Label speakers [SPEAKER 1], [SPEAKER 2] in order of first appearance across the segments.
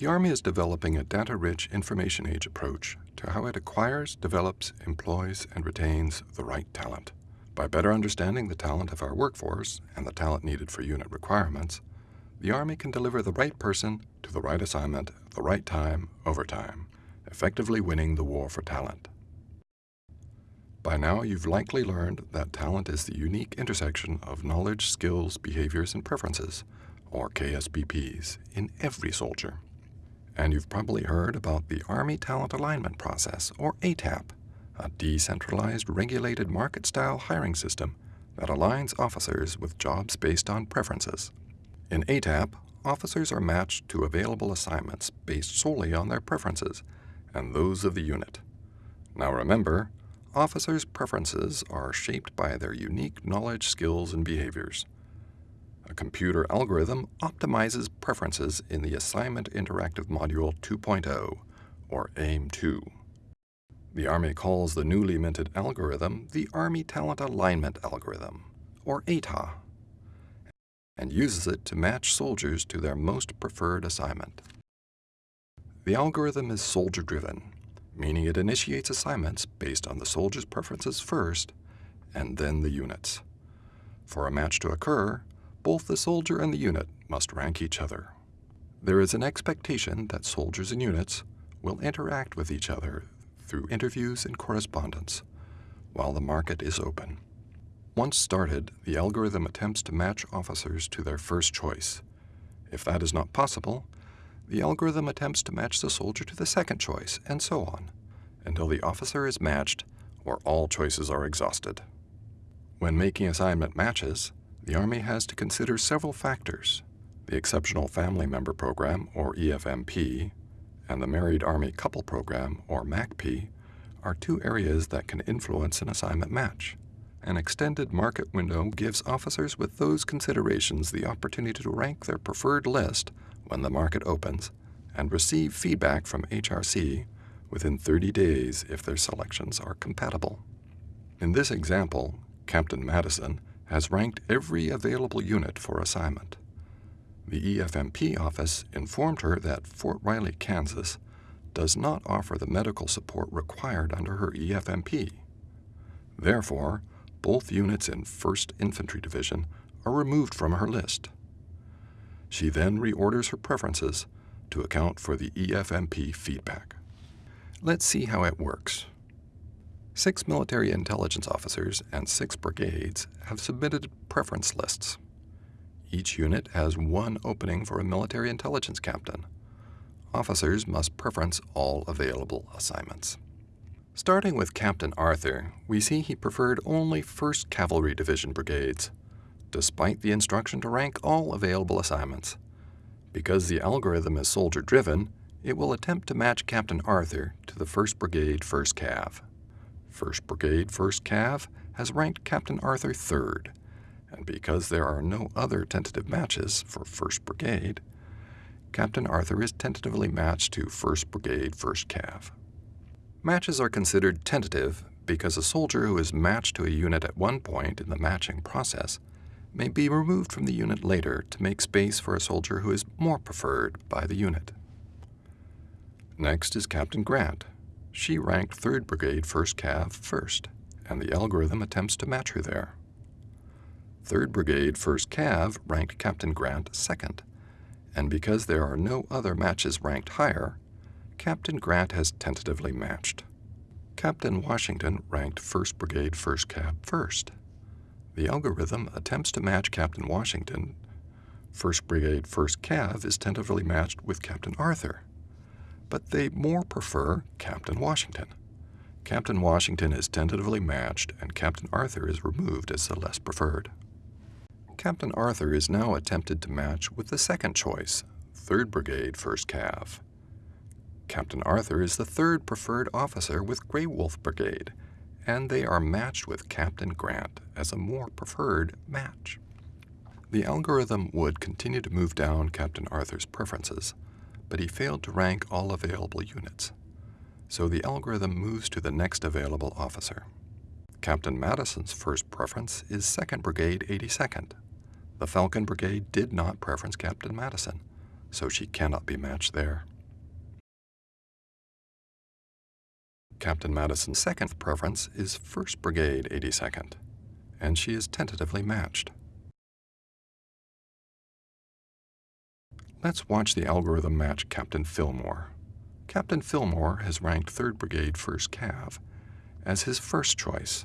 [SPEAKER 1] The Army is developing a data-rich information age approach to how it acquires, develops, employs, and retains the right talent. By better understanding the talent of our workforce and the talent needed for unit requirements, the Army can deliver the right person to the right assignment at the right time over time, effectively winning the war for talent. By now, you've likely learned that talent is the unique intersection of knowledge, skills, behaviors, and preferences, or KSBPs, in every soldier. And you've probably heard about the Army Talent Alignment Process, or ATAP, a decentralized, regulated market-style hiring system that aligns officers with jobs based on preferences. In ATAP, officers are matched to available assignments based solely on their preferences and those of the unit. Now remember, officers' preferences are shaped by their unique knowledge, skills, and behaviors. A computer algorithm optimizes preferences in the Assignment Interactive Module 2.0, or AIM-2. The Army calls the newly minted algorithm the Army Talent Alignment Algorithm, or ATA, and uses it to match soldiers to their most preferred assignment. The algorithm is soldier-driven, meaning it initiates assignments based on the soldier's preferences first, and then the unit's. For a match to occur, both the soldier and the unit must rank each other. There is an expectation that soldiers and units will interact with each other through interviews and correspondence while the market is open. Once started, the algorithm attempts to match officers to their first choice. If that is not possible, the algorithm attempts to match the soldier to the second choice, and so on, until the officer is matched or all choices are exhausted. When making assignment matches, the Army has to consider several factors. The Exceptional Family Member Program, or EFMP, and the Married Army Couple Program, or MACP, are two areas that can influence an assignment match. An extended market window gives officers with those considerations the opportunity to rank their preferred list when the market opens and receive feedback from HRC within 30 days if their selections are compatible. In this example, Captain Madison has ranked every available unit for assignment. The EFMP office informed her that Fort Riley, Kansas does not offer the medical support required under her EFMP. Therefore, both units in 1st Infantry Division are removed from her list. She then reorders her preferences to account for the EFMP feedback. Let's see how it works. Six military intelligence officers and six brigades have submitted preference lists. Each unit has one opening for a military intelligence captain. Officers must preference all available assignments. Starting with Captain Arthur, we see he preferred only 1st Cavalry Division brigades, despite the instruction to rank all available assignments. Because the algorithm is soldier-driven, it will attempt to match Captain Arthur to the 1st Brigade 1st Cav. 1st Brigade 1st Cav has ranked Captain Arthur 3rd, and because there are no other tentative matches for 1st Brigade, Captain Arthur is tentatively matched to 1st Brigade 1st Cav. Matches are considered tentative because a soldier who is matched to a unit at one point in the matching process may be removed from the unit later to make space for a soldier who is more preferred by the unit. Next is Captain Grant. She ranked 3rd Brigade 1st Cav first, and the algorithm attempts to match her there. 3rd Brigade 1st Cav ranked Captain Grant second, and because there are no other matches ranked higher, Captain Grant has tentatively matched. Captain Washington ranked 1st Brigade 1st Cav first. The algorithm attempts to match Captain Washington. 1st Brigade 1st Cav is tentatively matched with Captain Arthur, but they more prefer Captain Washington. Captain Washington is tentatively matched and Captain Arthur is removed as the less preferred. Captain Arthur is now attempted to match with the second choice, 3rd Brigade 1st Cav. Captain Arthur is the third preferred officer with Grey Wolf Brigade, and they are matched with Captain Grant as a more preferred match. The algorithm would continue to move down Captain Arthur's preferences, but he failed to rank all available units. So the algorithm moves to the next available officer. Captain Madison's first preference is 2nd Brigade 82nd. The Falcon Brigade did not preference Captain Madison, so she cannot be matched there. Captain Madison's second preference is 1st Brigade 82nd, and she is tentatively matched. Let's watch the algorithm match Captain Fillmore. Captain Fillmore has ranked 3rd Brigade 1st Cav as his first choice.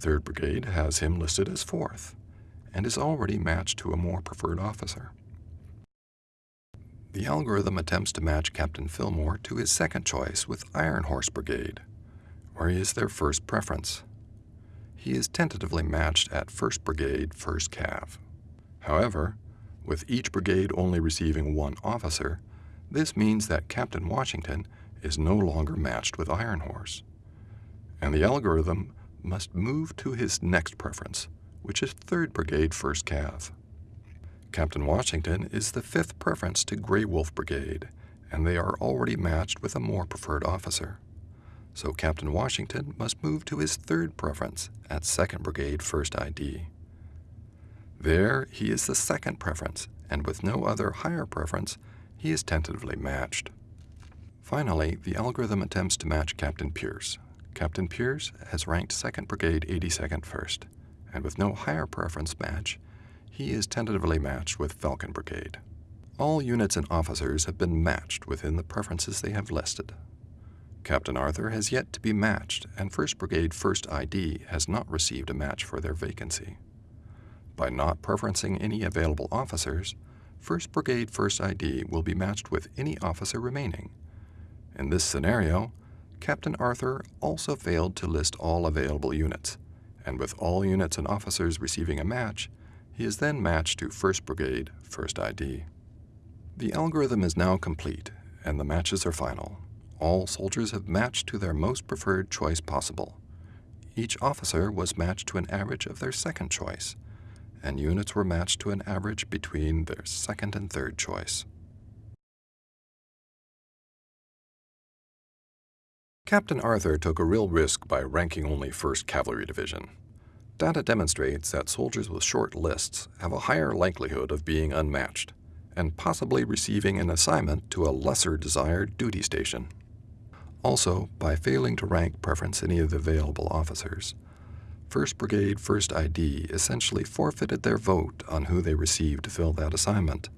[SPEAKER 1] 3rd Brigade has him listed as 4th and is already matched to a more preferred officer. The algorithm attempts to match Captain Fillmore to his second choice with Iron Horse Brigade, where he is their first preference. He is tentatively matched at 1st Brigade, 1st Cav. However, with each brigade only receiving one officer, this means that Captain Washington is no longer matched with Iron Horse. And the algorithm must move to his next preference, which is 3rd Brigade, 1st Cav. Captain Washington is the fifth preference to Grey Wolf Brigade, and they are already matched with a more preferred officer. So Captain Washington must move to his third preference at 2nd Brigade 1st ID. There, he is the second preference, and with no other higher preference, he is tentatively matched. Finally, the algorithm attempts to match Captain Pierce. Captain Pierce has ranked 2nd Brigade 82nd first, and with no higher preference match, he is tentatively matched with Falcon Brigade. All units and officers have been matched within the preferences they have listed. Captain Arthur has yet to be matched, and 1st Brigade 1st ID has not received a match for their vacancy. By not preferencing any available officers, 1st Brigade 1st ID will be matched with any officer remaining. In this scenario, Captain Arthur also failed to list all available units, and with all units and officers receiving a match, he is then matched to 1st Brigade, 1st ID. The algorithm is now complete, and the matches are final. All soldiers have matched to their most preferred choice possible. Each officer was matched to an average of their second choice, and units were matched to an average between their second and third choice. Captain Arthur took a real risk by ranking only 1st Cavalry Division. Data demonstrates that soldiers with short lists have a higher likelihood of being unmatched and possibly receiving an assignment to a lesser desired duty station. Also, by failing to rank preference any of the available officers, 1st Brigade 1st ID essentially forfeited their vote on who they received to fill that assignment.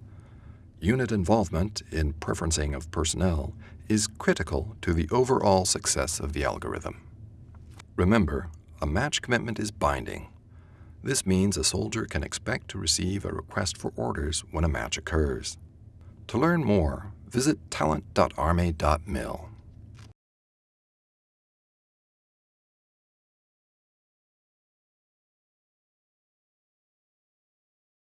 [SPEAKER 1] Unit involvement in preferencing of personnel is critical to the overall success of the algorithm. Remember, a match commitment is binding. This means a soldier can expect to receive a request for orders when a match occurs. To learn more, visit talent.army.mil.